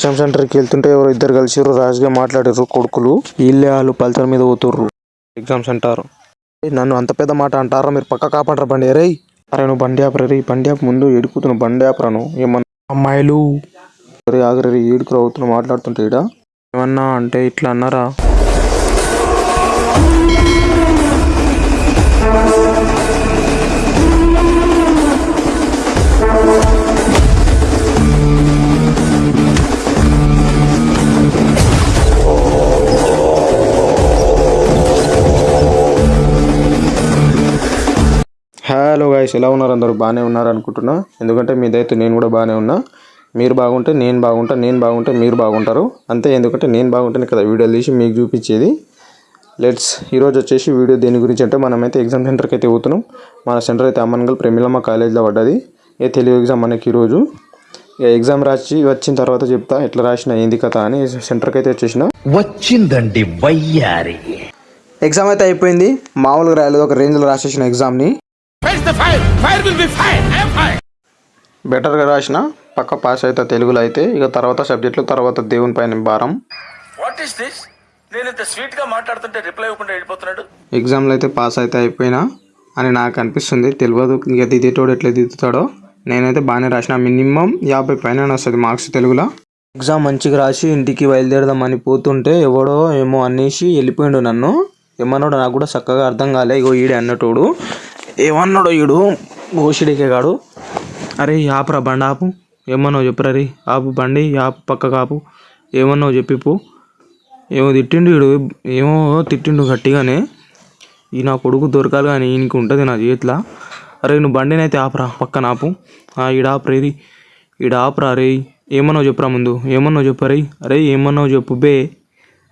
Exam సెంటర్కి వెళ్తుంటే ఎవరో ఇద్దరు కలిసిర్రు రాజుగా మాట్లాడారు కొడుకులు. వీళ్ళే వాళ్ళు పల్సర్ మీద పోతుర్రు. Exam centre. నన్ను అంత పెద్ద మాట అంటారా? మీరు పక్క కాపాడరా బండి? అరే అరే నువ్వు బండి ఆపరా రే బండి ఆపు ముందు ఎడుకుతున్నావు బండి ఆపరాను ఏమన్నా అమ్మాయిలు. అరే ఆగరే ఏడుకురా అవుతున్నావు మాట్లాడుతుంటే ఈడ. ఏమన్నా అంటే ఇట్లా అన్నారా? హలో గాయస్ ఎలా ఉన్నారు అందరూ? బాగానే ఉన్నారు అనుకుంటున్నా. ఎందుకంటే మీ దయతో నేను కూడా బాగానే ఉన్నా. మీరు బాగుంటే నేను బాగుంటా నేను బాగుంటే మీరు బాగుంటారు. అంతే ఎందుకంటే నేను బాగుంటేనే కదా వీడియోలు తీసి మీకు చూపించేది. లెట్స్ ఈరోజు వచ్చేసి వీడియో దేని గురించి అంటే మనమైతే ఎగ్జామ్ సెంటర్కి అయితే పోతున్నాం. మన సెంటర్ అయితే అమ్మన్గల్ ప్రేమిలమ్మ కాలేజ్లో పడ్డది. ఏ తెలుగు ఎగ్జామ్ మనకి ఈరోజు ఇక ఎగ్జామ్ రాసి వచ్చిన తర్వాత చెప్తా ఎట్లా రాసిన ఏంది కథ అని సెంటర్కి అయితే వచ్చేసిన. వచ్చిందండి వయ్యారి. ఎగ్జామ్ అయితే అయిపోయింది. మామూలుగా రాయలేదు ఒక రేంజ్లో రాసేసిన ఎగ్జామ్ని బెటర్గా రాసిన పక్క పాస్ అయితే తెలుగులో అయితే ఇక తర్వాత సబ్జెక్టులు తర్వాత దేవుని పైన భారం. వాట్ ఈస్ దిస్ నేను ఇంత స్వీట్గా మాట్లాడుతుంటే రిప్లై ఇవ్వకుండా వెళ్ళిపోతున్నాడు. ఎగ్జామ్లో అయితే పాస్ అయితే అయిపోయినా అని నాకు అనిపిస్తుంది తెలియదు ఇక దిద్దేటోడు ఎట్లా దిద్దుతాడో. నేనైతే బాగానే రాసిన మినిమం యాభై పైన వస్తుంది మార్క్స్ తెలుగులో. ఎగ్జామ్ మంచిగా రాసి ఇంటికి బయలుదేరదామని పోతుంటే ఎవడో ఏమో అనేసి వెళ్ళిపోయిండు నన్ను. ఏమన్నాడో నాకు కూడా చక్కగా అర్థం కాలే ఇగో ఈడే అన్నటోడు. ఏమన్నాడో ఈడు? ఓషిడికే అరే ఆపురా బండి ఆపు. ఏమన్నావు చెప్పురా రే? ఆపు బండి ఆపు పక్క ఆపు ఏమన్నావు చెప్పిపో. ఏమో తిట్టిండు వీడు ఏమో తిట్టిండు గట్టిగానే. ఈ నా కొడుకు దొరకాలి కానీ ఈయనకి ఉంటుంది నా చేతిలో. అరే నువ్వు బండిని అయితే ఆపరా పక్కన ఆపు. ఆ, ఈడ ఆపరే రే ఈడ ఆపరా రే. ఏమన్నావు చెప్పురా ముందు? ఏమన్నావు చెప్పు రే? అరే ఏమన్నావు చెప్పు బే.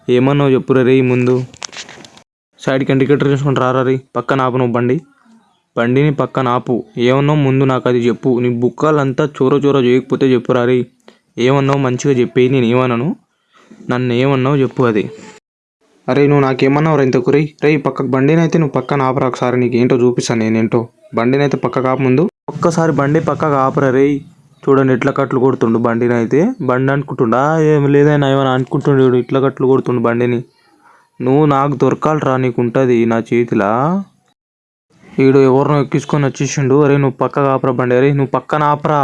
ఏమన్నావు చెప్పురా రే ముందు. సైడ్కి ఇండికేటర్ చేసుకుని రారా రే. పక్కన ఆపు నువ్వు బండి. బండిని పక్కన ఆపు. ఏమన్నావు? ముందు నాకు అది చెప్పు. నీ బుక్కలంతా చోర చోర చేయకపోతే చెప్పురా రే ఏమన్నావు? మంచిగా చెప్పేయి. నేను ఏమన్నాను నన్ను ఏమన్నావు చెప్పు అది. అరే నువ్వు నాకేమన్నావు రా ఇంతకు రే రే పక్కకు బండిని అయితే నువ్వు పక్కన ఆపరా ఒకసారి. నీకు ఏంటో చూపిస్తాను నేనేంటో. బండిని అయితే పక్క కాపు ముందు. ఒక్కసారి బండి పక్కకు ఆపరా రే చూడండి ఎట్లా కట్లు కొడుతుండు బండిని అయితే బండి అనుకుంటుండా? ఏం లేదైనా ఏమైనా అనుకుంటుండు వీడు ఇట్లా కట్లు కొడుతుండు బండిని. నువ్వు నాకు దొరకాలిరా నీకు ఉంటుంది నా చేతిలా. ఈడు ఎవరినో ఎక్కించుకొని వచ్చేసిండు. అరే నువ్వు పక్కగా ఆపరా బండి. అరే నువ్వు పక్కన ఆపరా.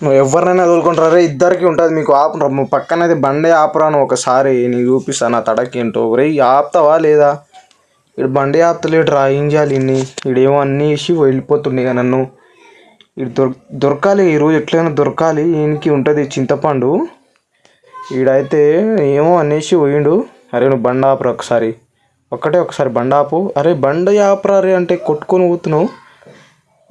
నువ్వు ఎవరినైనా తోలుకుంటారా? అరే ఇద్దరికి ఉంటుంది మీకు ఆపరా. నువ్వు పక్కన అయితే బండి ఆపరా నువ్వు ఒకసారి. నీకు చూపిస్తాను నా తడకేంటో ఏంటో. రే ఆపుతావా లేదా? ఇడు బండి ఆపుతలేడు రా ఏం చేయాలి ఇన్ని ఇడేమో అన్నీ వేసి వెళ్ళిపోతుండే నన్ను. ఇడు దొర దొరకాలి. ఈరోజు ఎట్లయినా దొరకాలి. ఈయనకి ఉంటుంది చింతపండు. ఈడైతే ఏమో అనేసి పోయిండు. అరే నువ్వు బండి ఆపరా ఒకసారి. ఒక్కటే ఒకసారి బండి ఆపు. అరే బండి ఆపరా రే అంటే కొట్టుకొని పోతున్నావు.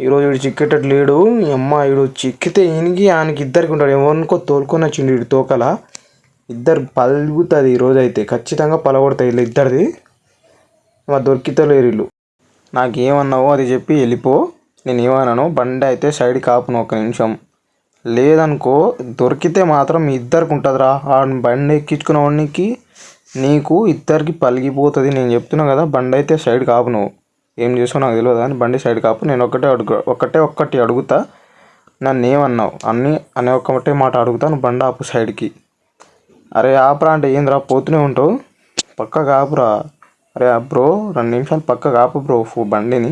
ఈరోజు వీడు చిక్కేటట్టు లేడు. ఈ అమ్మ వీడు చిక్కితే ఈయనకి ఆయనకి ఇద్దరికి ఉంటాడు. ఎవరికో తోలుకొని వచ్చిండు వీడు తోకల. ఇద్దరు పలుగుతుంది ఈరోజు అయితే ఖచ్చితంగా పలగొడతాయి వీళ్ళు ఇద్దరిది. మా దొరికితలేరు వీళ్ళు. నాకేమన్నావో అది చెప్పి వెళ్ళిపో. నేను ఏమన్నాను బండి అయితే సైడ్ కాపును ఒక నిమిషం. లేదనుకో దొరికితే మాత్రం మీ ఇద్దరికి ఉంటుందిరా. ఆ బండి ఎక్కించుకున్న వాడికి నీకు ఇద్దరికి పలిగిపోతుంది నేను చెప్తున్నా కదా బండి అయితే సైడ్ కాపు నువ్వు. ఏం చేసావు నాకు తెలియదు కానీ బండి సైడ్ కాపు. నేను ఒకటే అడుగు ఒకటే ఒక్కటి అడుగుతా నన్ను ఏమన్నావు అన్నీ అనే ఒక్కటే మాట అడుగుతాను బండి ఆపు సైడ్కి. అరే ఆపురా అంటే ఏందిరా పోతూనే ఉంటావు. పక్క ఆపురా అరే బ్రో రెండు నిమిషాలు పక్క ఆపు బ్రో ఫో బండిని.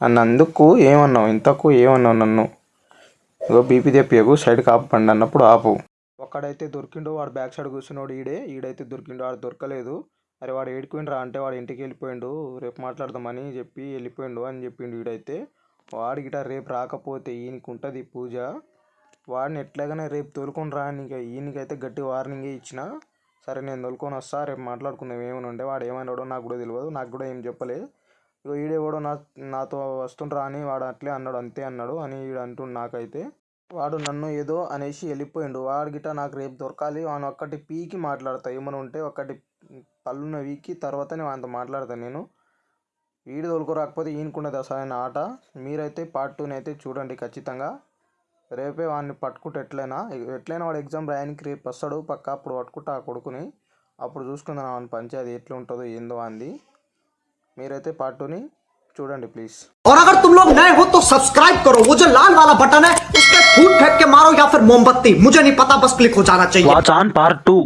నన్ను అందుకు ఏమన్నావు? ఇంతకు ఏమన్నావు నన్ను? ఇగో బీపీ తెప్పియకు సైడ్ కాపు బండి అన్నప్పుడు ఆపు. ఒక్కడైతే దొరికిండు వాడు బ్యాక్ సైడ్ కూర్చున్నాడు ఈడే. ఈడైతే దొరికిండు వాడు దొరకలేదు. అరే వాడు ఏడుకోండిరా అంటే వాడు ఇంటికి వెళ్ళిపోయిండు రేపు మాట్లాడదామని చెప్పి వెళ్ళిపోయిండు అని చెప్పిండు ఈడైతే. వాడి గిట రేపు రాకపోతే ఈయనకి ఉంటుంది పూజ. వాడిని ఎట్లాగైనా రేపు తోలుకొని రా నీకు ఈయనకైతే గట్టి వార్నింగే ఇచ్చిన. సరే నేను తోలుకొని వస్తా రేపు మాట్లాడుకుందాం ఏమైనా ఉండే వాడు ఏమన్నాడో నాకు కూడా తెలియదు నాకు కూడా ఏం చెప్పలే. ఇక ఈడేవాడో నా నాతో వస్తుండ్రా అని వాడు అట్లే అన్నాడు అంతే అన్నాడు అని ఈడు అంటుండు నాకైతే. వాడు నన్ను ఏదో అనేసి వెళ్ళిపోయిండు. వాడు గిట్ట నాకు రేపు దొరకాలి వాడు ఒక్కటి పీకి మాట్లాడతా. ఏమైనా ఉంటే ఒకటి పళ్ళున వీకి తర్వాతనే వాడితో మాట్లాడతాను నేను. వీడు తోలుకోరాకపోతే ఈయనకున్నది అసలైన ఆట? మీరైతే పార్ట్ టూని అయితే చూడండి ఖచ్చితంగా. రేపే వాడిని పట్టుకుంటే ఎట్లయినా ఎట్లయినా వాడు ఎగ్జామ్ రాయడానికి రేపు వస్తాడు పక్క అప్పుడు పట్టుకుంటా ఆ కొడుకుని. అప్పుడు చూసుకుందాం వాని పంచాయతీ ఎట్లా ఉంటుందో ఏందో అంది. మీరైతే పార్ట్ టూని स्टूडेंट प्लीज़। और अगर तुम लोग नए हो तो सब्सक्राइब करो। वो जो लाल वाला बटन है उस पर फूट फेंक के मारो या फिर मोमबत्ती। मुझे नहीं पता बस क्लिक हो जाना चाहिए। Part two